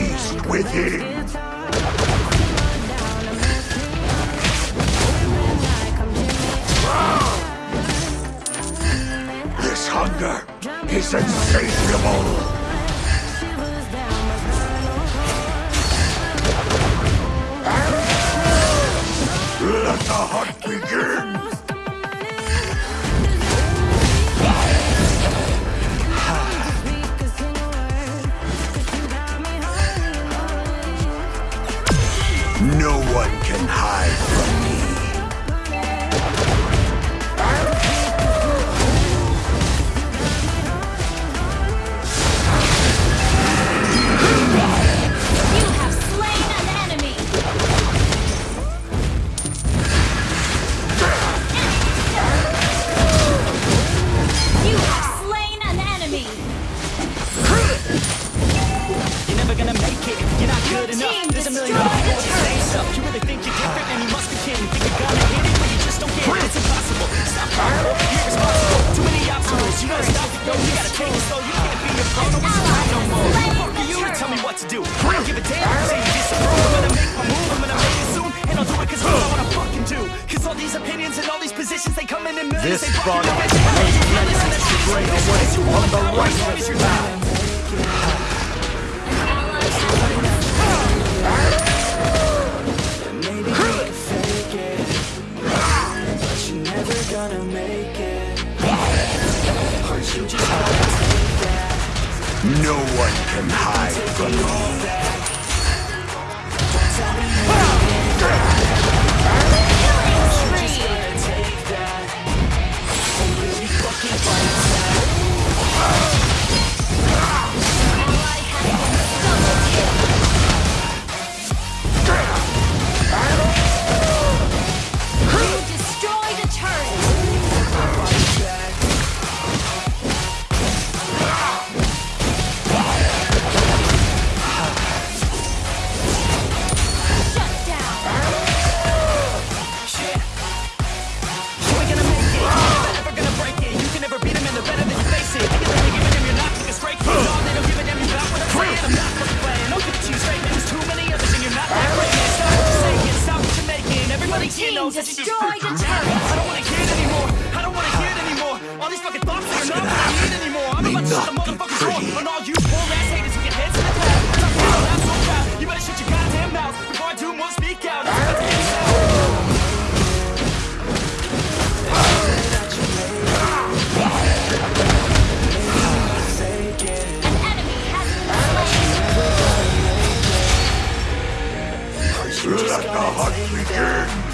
with within. This hunger is insatiable. Let the hunt begin! can hide from me. Let the hunt begin!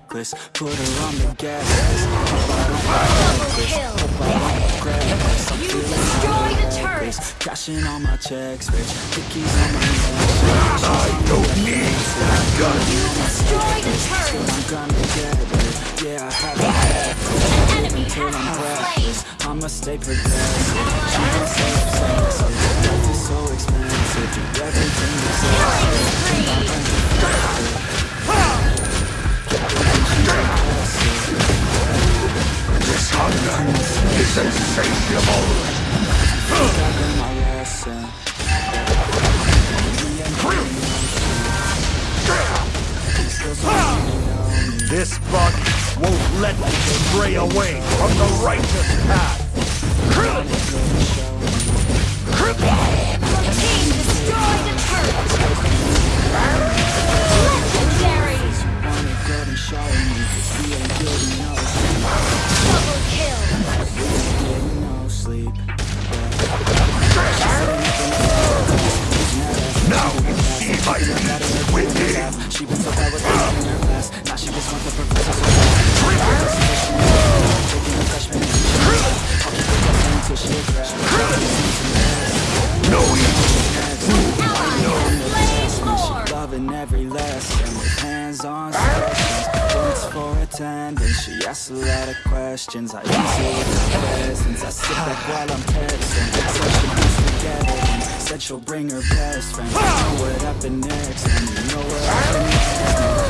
necklace Put her on the gas Hope I don't reckless Hope I don't reckless I'm feeling destroy the turret Cashing all my checks, bitch Pickies on my neck I don't need that gun You destroy the I'ma stay progressive She I'm so expensive everything is This hunger is insatiable This bug won't let me stray away from the righteous path. Oh, Ask a lot of questions, I answer with Since I sit back while I'm texting Such a misforgetting Said she'll bring her best friend. You know what happened next? And you know what happened next.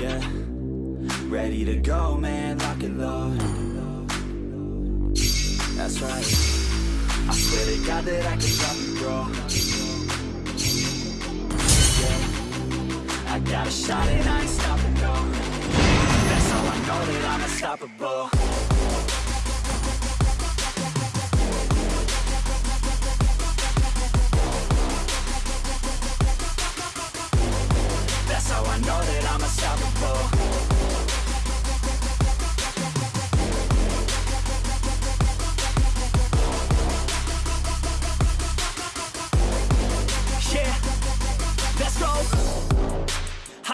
yeah Ready to go, man, lock it low That's right. I swear to God that I can drop it, bro. Yeah. I got a shot and I ain't stopping, no. That's how I know that I'm unstoppable